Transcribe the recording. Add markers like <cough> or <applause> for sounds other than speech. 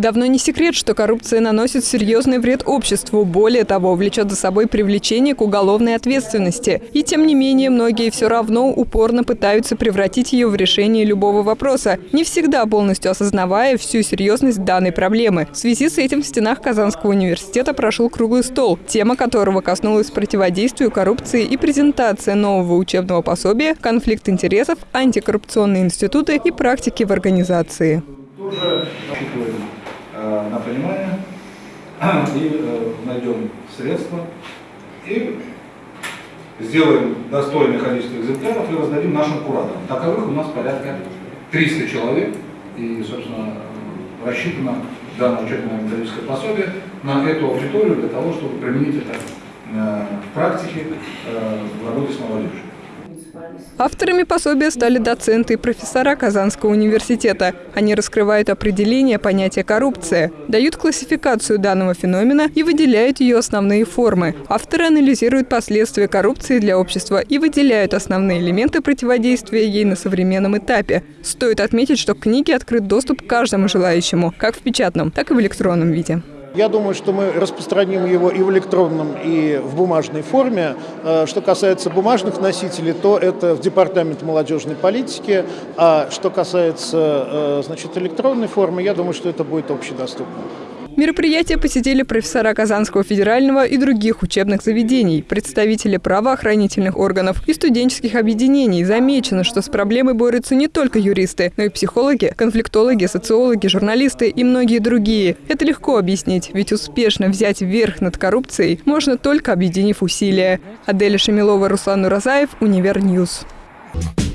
Давно не секрет, что коррупция наносит серьезный вред обществу. Более того, влечет за собой привлечение к уголовной ответственности. И тем не менее, многие все равно упорно пытаются превратить ее в решение любого вопроса, не всегда полностью осознавая всю серьезность данной проблемы. В связи с этим в стенах Казанского университета прошел круглый стол, тема которого коснулась противодействию коррупции и презентация нового учебного пособия «Конфликт интересов, антикоррупционные институты и практики в организации». Тоже на понимание <clears throat> и э, найдем средства и сделаем достойное количество экземпляров и раздадим нашим кураторам. Таковых у нас порядка 300 человек, и, собственно, рассчитано данное учебное методическое пособие на эту аудиторию для того, чтобы применить это э, в практике в работе с молодежью. Авторами пособия стали доценты и профессора Казанского университета. Они раскрывают определение понятия коррупция, дают классификацию данного феномена и выделяют ее основные формы. Авторы анализируют последствия коррупции для общества и выделяют основные элементы противодействия ей на современном этапе. Стоит отметить, что к книге открыт доступ каждому желающему, как в печатном, так и в электронном виде. Я думаю, что мы распространим его и в электронном, и в бумажной форме. Э, что касается бумажных носителей, то это в Департамент молодежной политики. А что касается э, значит, электронной формы, я думаю, что это будет общедоступно. Мероприятие посетили профессора Казанского федерального и других учебных заведений, представители правоохранительных органов и студенческих объединений. Замечено, что с проблемой борются не только юристы, но и психологи, конфликтологи, социологи, журналисты и многие другие. Это легко объяснить, ведь успешно взять верх над коррупцией можно только объединив усилия. Аделя Шамилова, Руслан Уразаев, Универньюз. Ньюс.